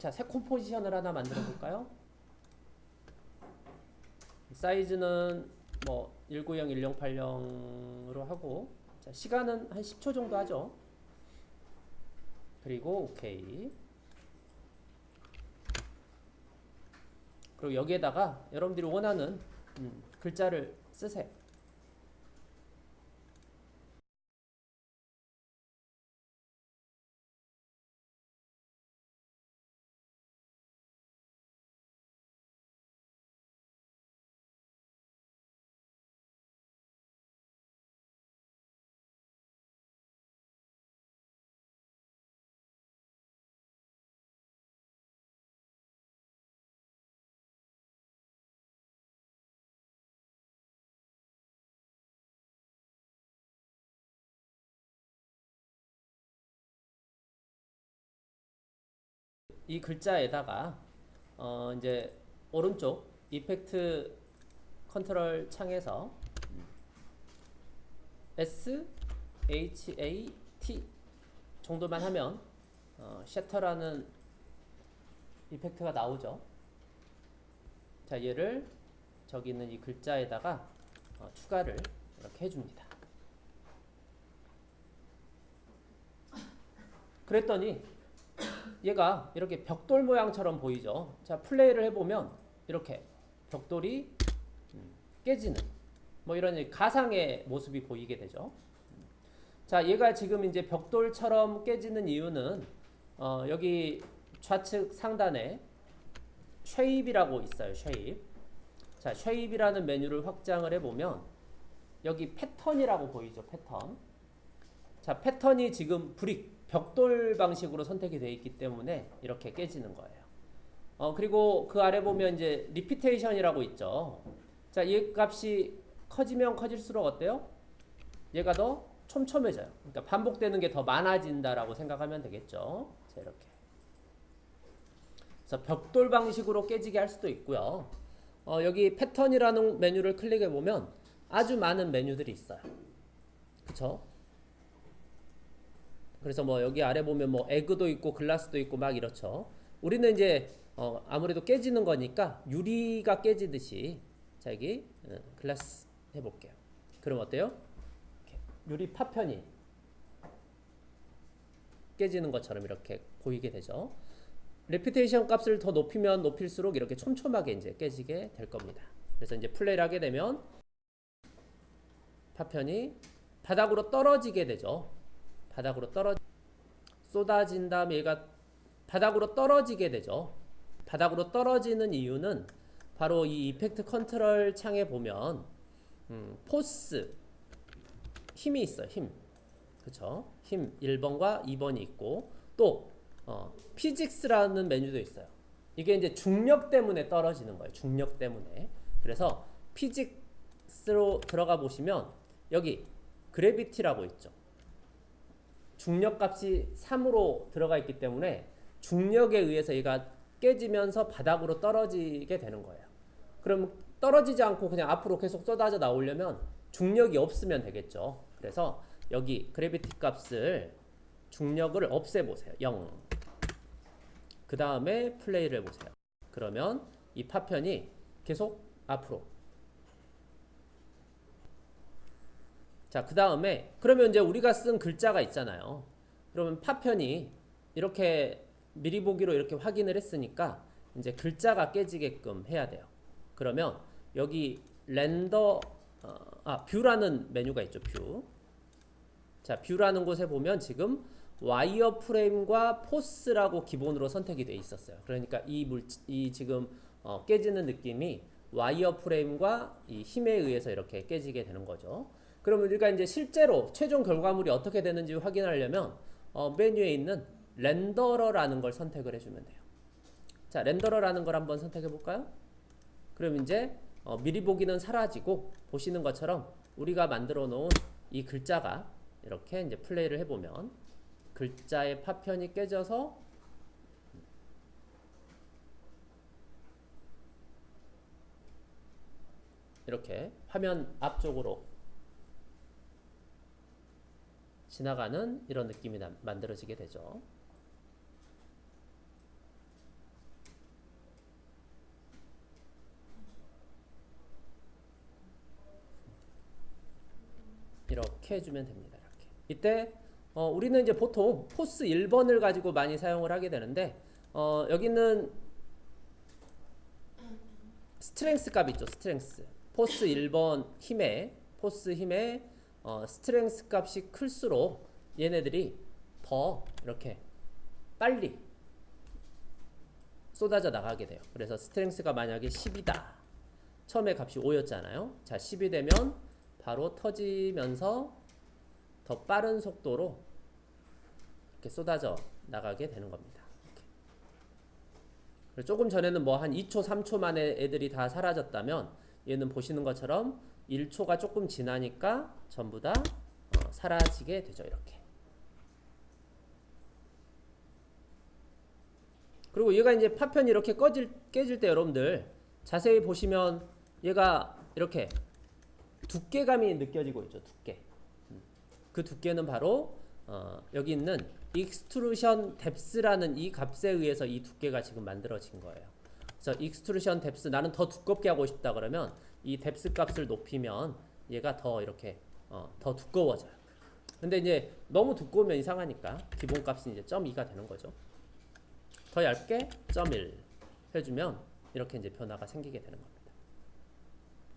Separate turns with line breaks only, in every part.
자, 새 컴포지션을 하나 만들어 볼까요? 사이즈는 뭐 190, 1080으로 하고 자, 시간은 한 10초 정도 하죠. 그리고 오케이. 그리고 여기에다가 여러분들이 원하는 음, 글자를 쓰세요. 이 글자에다가 어 이제 오른쪽 이펙트 컨트롤 창에서 S H A T 정도만 하면 어, 셔터라는 이펙트가 나오죠. 자 얘를 저기 있는 이 글자에다가 어, 추가를 이렇게 해줍니다. 그랬더니 얘가 이렇게 벽돌 모양처럼 보이죠. 자, 플레이를 해보면 이렇게 벽돌이 음, 깨지는 뭐 이런 가상의 모습이 보이게 되죠. 자, 얘가 지금 이제 벽돌처럼 깨지는 이유는 어, 여기 좌측 상단에 Shape이라고 있어요. Shape. 자, Shape이라는 메뉴를 확장을 해보면 여기 패턴이라고 보이죠. 패턴. 자, 패턴이 지금 Brick 벽돌 방식으로 선택이 되어 있기 때문에 이렇게 깨지는 거예요. 어, 그리고 그 아래 보면 이제 Repetition이라고 있죠. 자, 얘 값이 커지면 커질수록 어때요? 얘가 더 촘촘해져요. 그러니까 반복되는 게 더 많아진다라고 생각하면 되겠죠. 자, 이렇게. 그래서 벽돌 방식으로 깨지게 할 수도 있고요. 어, 여기 패턴이라는 메뉴를 클릭해 보면 아주 많은 메뉴들이 있어요. 그쵸? 그래서 뭐 여기 아래 보면 뭐 Egg도 있고 Glass도 있고 막 이렇죠. 우리는 이제 어 아무래도 깨지는 거니까 유리가 깨지듯이 자 여기 어, Glass 해볼게요. 그럼 어때요? 유리 파편이 깨지는 것처럼 이렇게 보이게 되죠. Repetition 값을 더 높이면 높일수록 이렇게 촘촘하게 이제 깨지게 될 겁니다. 그래서 이제 플레이를 하게 되면 파편이 바닥으로 떨어지게 되죠. 바닥으로 떨어 쏟아진 다음에 얘가 바닥으로 떨어지게 되죠. 바닥으로 떨어지는 이유는 바로 이 Effect Control 창에 보면 음, Force 힘이 있어요. 힘. 그쵸? 힘 1번과 2번이 있고 또 어, Physics라는 메뉴도 있어요. 이게 이제 중력 때문에 떨어지는 거예요. 중력 때문에. 그래서 피직스로 들어가 보시면 여기 그래비티라고 있죠. 중력 값이 3으로 들어가 있기 때문에 중력에 의해서 얘가 깨지면서 바닥으로 떨어지게 되는 거예요. 그럼 떨어지지 않고 그냥 앞으로 계속 쏟아져 나오려면 중력이 없으면 되겠죠. 그래서 여기 그래비티 값을 중력을 없애보세요. 0. 그 다음에 플레이를 해보세요. 그러면 이 파편이 계속 앞으로 자, 그 다음에 그러면 이제 우리가 쓴 글자가 있잖아요. 그러면 파편이 이렇게 미리 보기로 이렇게 확인을 했으니까 이제 글자가 깨지게끔 해야 돼요. 그러면 여기 렌더 어, 아 View라는 메뉴가 있죠. View. 자, View라는 곳에 보면 지금 Wireframe과 Forces라고 기본으로 선택이 돼 있었어요. 그러니까 이 물, 이 지금 어, 깨지는 느낌이 Wireframe과 이 힘에 의해서 이렇게 깨지게 되는 거죠. 그러면 우리가 이제 실제로 최종 결과물이 어떻게 되는지 확인하려면 어, 메뉴에 있는 Rendered라는 걸 선택을 해주면 돼요. 자, Rendered라는 걸 한번 선택해 볼까요? 그럼 이제 어, 미리 보기는 사라지고 보시는 것처럼 우리가 만들어 놓은 이 글자가 이렇게 이제 플레이를 해보면 글자의 파편이 깨져서 이렇게 화면 앞쪽으로 지나가는 이런 느낌이 나, 만들어지게 되죠. 이렇게 해주면 됩니다. 이렇게. 이때 어, 우리는 이제 보통 Force 1번을 가지고 많이 사용을 하게 되는데 어, 여기는 Strength 값 있죠. Strength. Force 1번 힘에 Force 힘에 어, Strength 값이 클수록 얘네들이 더 이렇게 빨리 쏟아져 나가게 돼요. 그래서 Strength가 만약에 10이다. 처음에 값이 5였잖아요. 자, 10이 되면 바로 터지면서 더 빠른 속도로 이렇게 쏟아져 나가게 되는 겁니다. 조금 전에는 뭐 한 2초, 3초 만에 애들이 다 사라졌다면 얘는 보시는 것처럼 1초가 조금 지나니까 전부 다 어, 사라지게 되죠. 이렇게. 그리고 얘가 이제 파편이 이렇게 꺼질, 깨질 때 여러분들 자세히 보시면 얘가 이렇게 두께감이 느껴지고 있죠. 두께. 음. 그 두께는 바로 어, 여기 있는 Extrusion Depth라는 이 값에 의해서 이 두께가 지금 만들어진 거예요. 그래서 Extrusion Depth 나는 더 두껍게 하고 싶다 그러면 이 Depth 값을 높이면 얘가 더 이렇게 어, 더 두꺼워져요. 근데 이제 너무 두꺼우면 이상하니까 기본 값이 이제 0.2가 되는 거죠. 더 얇게 0.1 해주면 이렇게 이제 변화가 생기게 되는 겁니다.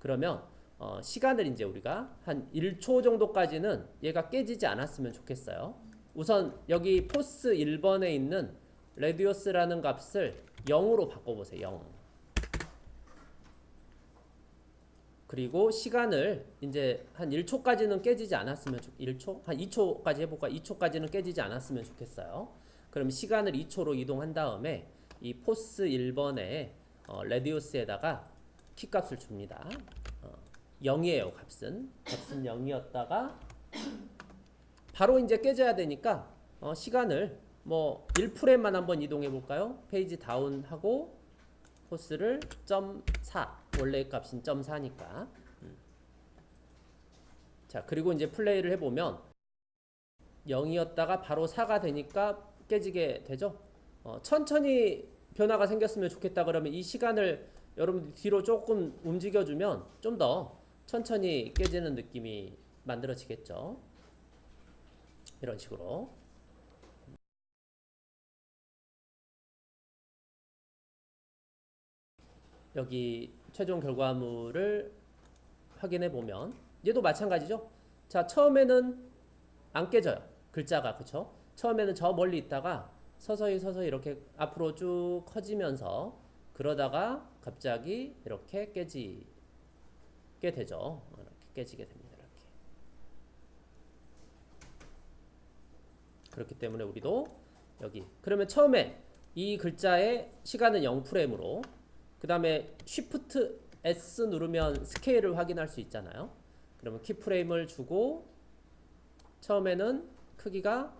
그러면 어, 시간을 이제 우리가 한 1초 정도까지는 얘가 깨지지 않았으면 좋겠어요. 우선 여기 Force 1번에 있는 Radius라는 값을 0으로 바꿔보세요. 0. 그리고 시간을 이제 한 1초까지는 깨지지 않았으면 좋 1초? 한 2초까지 해볼까? 2초까지는 깨지지 않았으면 좋겠어요. 그럼 시간을 2초로 이동한 다음에 이 Force 1번에 어, Radius에다가 키값을 줍니다. 어, 0이에요 값은. 값은 0이었다가 바로 이제 깨져야 되니까 어, 시간을 뭐 1프레임만 한번 이동해 볼까요? Page Down하고 Force를 0.4 원래 값인 0.4니까 음. 자 그리고 이제 플레이를 해보면 0이었다가 바로 4가 되니까 깨지게 되죠. 어, 천천히 변화가 생겼으면 좋겠다 그러면 이 시간을 여러분 뒤로 조금 움직여주면 좀 더 천천히 깨지는 느낌이 만들어지겠죠. 이런 식으로. 여기 최종 결과물을 확인해 보면 얘도 마찬가지죠. 자 처음에는 안 깨져요. 글자가 그쵸? 처음에는 저 멀리 있다가 서서히 서서히 이렇게 앞으로 쭉 커지면서 그러다가 갑자기 이렇게 깨지게 되죠. 이렇게 깨지게 됩니다. 이렇게. 그렇기 때문에 우리도 여기 그러면 처음에 이 글자의 시간은 0프레임으로 그 다음에 Shift S 누르면 스케일을 확인할 수 있잖아요. 그러면 키프레임을 주고 처음에는 크기가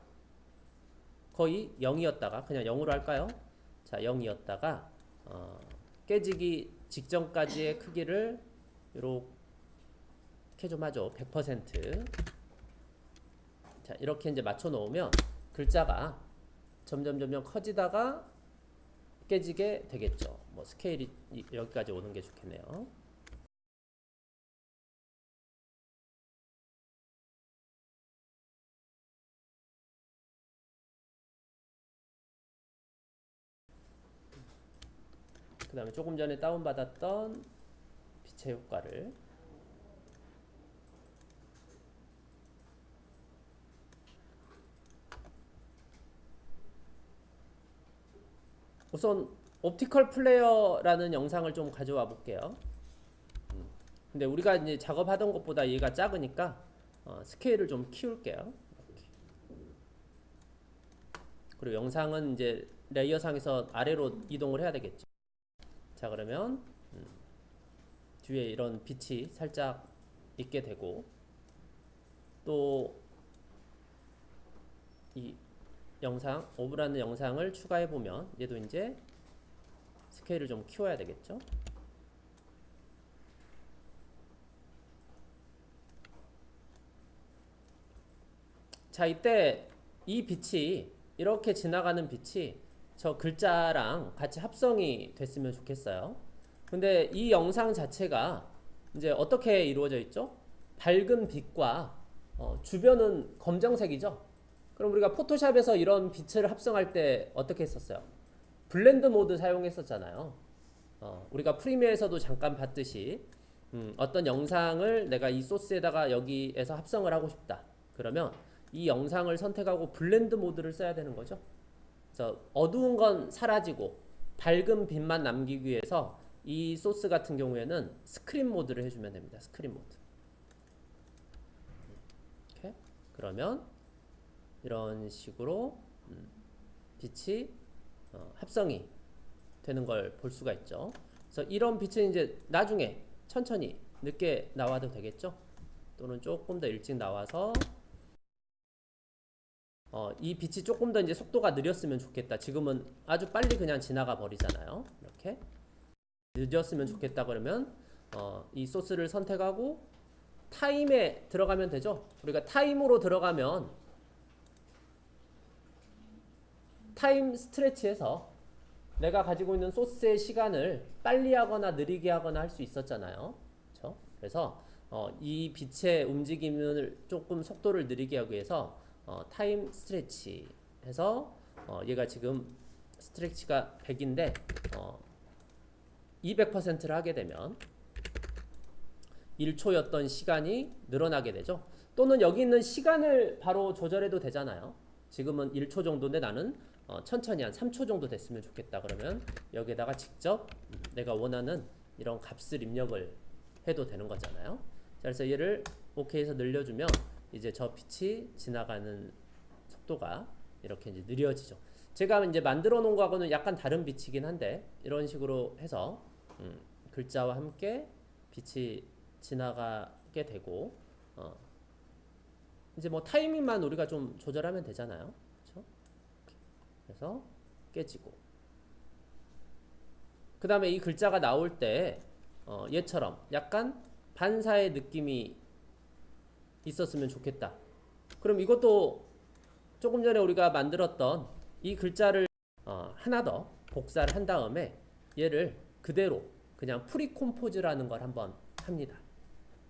거의 0이었다가 그냥 0으로 할까요? 자 0이었다가 어, 깨지기 직전까지의 크기를 이렇게 좀 하죠. 100%. 자 이렇게 이제 맞춰 놓으면 글자가 점점 점점 커지다가 깨지게 되겠죠. 뭐 스케일이 여기까지 오는 게 좋겠네요. 그 다음에 조금 전에 다운받았던 빛의 효과를 우선 옵티컬 플레이어라는 영상을 좀 가져와 볼게요. 음. 근데 우리가 이제 작업하던 것보다 얘가 작으니까 어, 스케일을 좀 키울게요. 그리고 영상은 이제 레이어상에서 아래로 이동을 해야 되겠죠. 자 그러면 음, 뒤에 이런 빛이 살짝 있게 되고 또이 영상 오브라는 영상을 추가해 보면 얘도 이제 스케일을 좀 키워야 되겠죠. 자 이때 이 빛이 이렇게 지나가는 빛이 저 글자랑 같이 합성이 됐으면 좋겠어요. 근데 이 영상 자체가 이제 어떻게 이루어져 있죠? 밝은 빛과 어, 주변은 검정색이죠. 그럼 우리가 포토샵에서 이런 빛을 합성할 때 어떻게 했었어요? Blend Mode 사용했었잖아요. 어, 우리가 프리미어에서도 잠깐 봤듯이 음, 어떤 영상을 내가 이 소스에다가 여기에서 합성을 하고 싶다. 그러면 이 영상을 선택하고 Blend Mode를 써야 되는 거죠. 그래서 어두운 건 사라지고 밝은 빛만 남기기 위해서 이 소스 같은 경우에는 Screen Mode를 해주면 됩니다. Screen Mode. 이렇게 그러면 이런 식으로 음, 빛이 어, 합성이 되는 걸 볼 수가 있죠. 그래서 이런 빛은 이제 나중에 천천히 늦게 나와도 되겠죠. 또는 조금 더 일찍 나와서 어, 이 빛이 조금 더 이제 속도가 느렸으면 좋겠다. 지금은 아주 빨리 그냥 지나가 버리잖아요. 이렇게 늦었으면 좋겠다 그러면 어, 이 소스를 선택하고 Time에 들어가면 되죠. 우리가 Time으로 들어가면 Time Stretch에서 내가 가지고 있는 소스의 시간을 빨리 하거나 느리게 하거나 할 수 있었잖아요. 그렇죠? 그래서 어, 이 빛의 움직임을 조금 속도를 느리게 하기 위해서 어, Time Stretch 해서 어, 얘가 지금 Stretch가 100인데 어, 200%를 하게 되면 1초였던 시간이 늘어나게 되죠. 또는 여기 있는 시간을 바로 조절해도 되잖아요. 지금은 1초 정도인데 나는 어, 천천히 한 3초 정도 됐으면 좋겠다 그러면 여기에다가 직접 내가 원하는 이런 값을 입력을 해도 되는 거잖아요. 자, 그래서 얘를 OK해서 늘려주면 이제 저 빛이 지나가는 속도가 이렇게 이제 느려지죠. 제가 이제 만들어 놓은 거하고는 약간 다른 빛이긴 한데 이런 식으로 해서 음, 글자와 함께 빛이 지나가게 되고 어, 이제 뭐 타이밍만 우리가 좀 조절하면 되잖아요. 그래서 깨지고 그 다음에 이 글자가 나올 때 어, 얘처럼 약간 반사의 느낌이 있었으면 좋겠다. 그럼 이것도 조금 전에 우리가 만들었던 이 글자를 어, 하나 더 복사를 한 다음에 얘를 그대로 그냥 Pre-compose라는 걸 한번 합니다.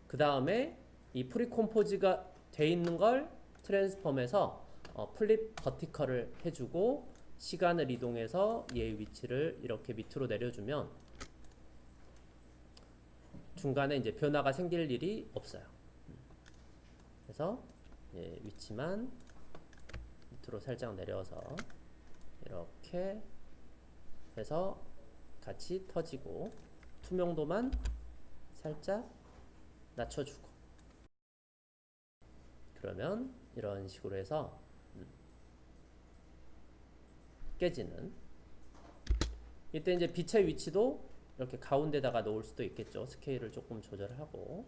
그 다음에 이 Pre-compose가 돼 있는 걸 Transform에서 어, Flip Vertical을 해주고 시간을 이동해서 얘의 위치를 이렇게 밑으로 내려주면 중간에 이제 변화가 생길 일이 없어요. 그래서 예, 위치만 밑으로 살짝 내려서 이렇게 해서 같이 터지고 투명도만 살짝 낮춰주고 그러면 이런 식으로 해서 음, 깨지는. 이때 이제 빛의 위치도 이렇게 가운데다가 놓을 수도 있겠죠. 스케일을 조금 조절하고